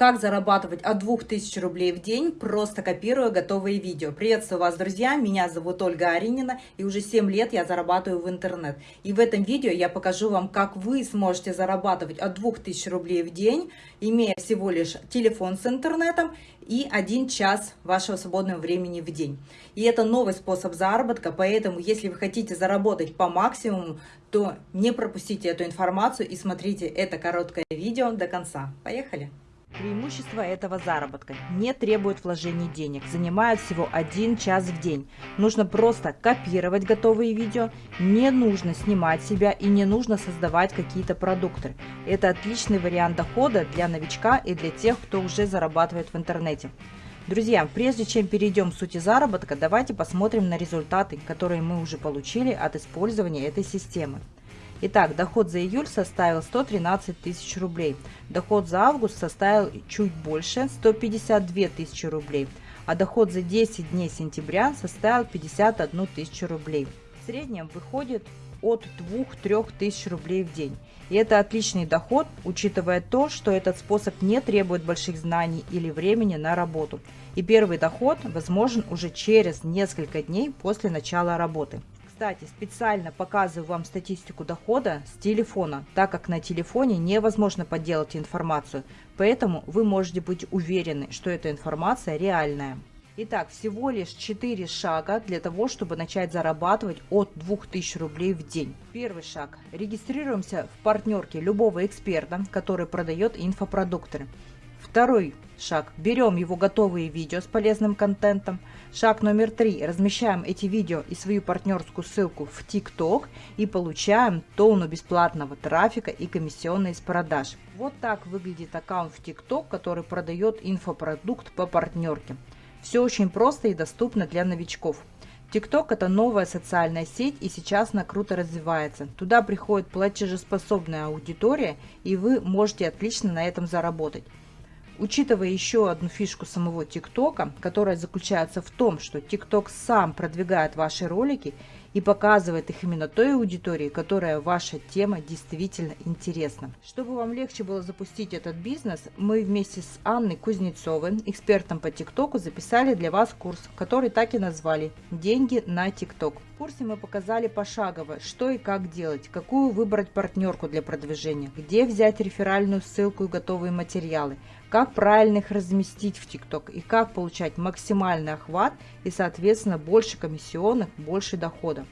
Как зарабатывать от 2000 рублей в день, просто копируя готовые видео. Приветствую вас, друзья! Меня зовут Ольга Аринина, и уже 7 лет я зарабатываю в интернет. И в этом видео я покажу вам, как вы сможете зарабатывать от 2000 рублей в день, имея всего лишь телефон с интернетом и один час вашего свободного времени в день. И это новый способ заработка, поэтому если вы хотите заработать по максимуму, то не пропустите эту информацию и смотрите это короткое видео до конца. Поехали! Преимущество этого заработка не требует вложений денег, занимает всего один час в день. Нужно просто копировать готовые видео, не нужно снимать себя и не нужно создавать какие-то продукты. Это отличный вариант дохода для новичка и для тех, кто уже зарабатывает в интернете. Друзья, прежде чем перейдем к сути заработка, давайте посмотрим на результаты, которые мы уже получили от использования этой системы. Итак, доход за июль составил 113 тысяч рублей. Доход за август составил чуть больше 152 тысячи рублей. А доход за 10 дней сентября составил 51 тысячу рублей. В среднем выходит от 2-3 тысяч рублей в день. И это отличный доход, учитывая то, что этот способ не требует больших знаний или времени на работу. И первый доход возможен уже через несколько дней после начала работы. Кстати, специально показываю вам статистику дохода с телефона, так как на телефоне невозможно подделать информацию, поэтому вы можете быть уверены, что эта информация реальная. Итак, всего лишь 4 шага для того, чтобы начать зарабатывать от 2000 рублей в день. Первый шаг. Регистрируемся в партнерке любого эксперта, который продает инфопродукты. Второй шаг. Берем его готовые видео с полезным контентом. Шаг номер три. Размещаем эти видео и свою партнерскую ссылку в ТикТок и получаем тонну бесплатного трафика и комиссионные с продаж. Вот так выглядит аккаунт в ТикТок, который продает инфопродукт по партнерке. Все очень просто и доступно для новичков. ТикТок это новая социальная сеть и сейчас она круто развивается. Туда приходит платежеспособная аудитория и вы можете отлично на этом заработать. Учитывая еще одну фишку самого ТикТока, которая заключается в том, что ТикТок сам продвигает ваши ролики и показывает их именно той аудитории, которая ваша тема действительно интересна. Чтобы вам легче было запустить этот бизнес, мы вместе с Анной Кузнецовой, экспертом по ТикТоку, записали для вас курс, который так и назвали «Деньги на ТикТок». В курсе мы показали пошагово, что и как делать, какую выбрать партнерку для продвижения, где взять реферальную ссылку и готовые материалы, как правильно их разместить в ТикТок и как получать максимальный охват и, соответственно, больше комиссионных, больше дохода.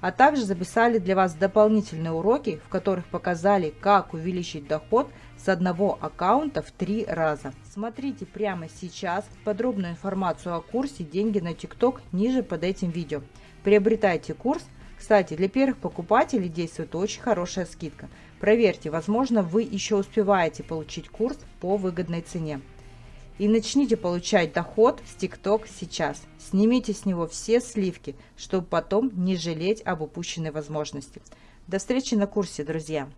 А также записали для вас дополнительные уроки, в которых показали, как увеличить доход с одного аккаунта в три раза. Смотрите прямо сейчас подробную информацию о курсе «Деньги на ТикТок» ниже под этим видео. Приобретайте курс. Кстати, для первых покупателей действует очень хорошая скидка – Проверьте, возможно, вы еще успеваете получить курс по выгодной цене. И начните получать доход с TikTok сейчас. Снимите с него все сливки, чтобы потом не жалеть об упущенной возможности. До встречи на курсе, друзья!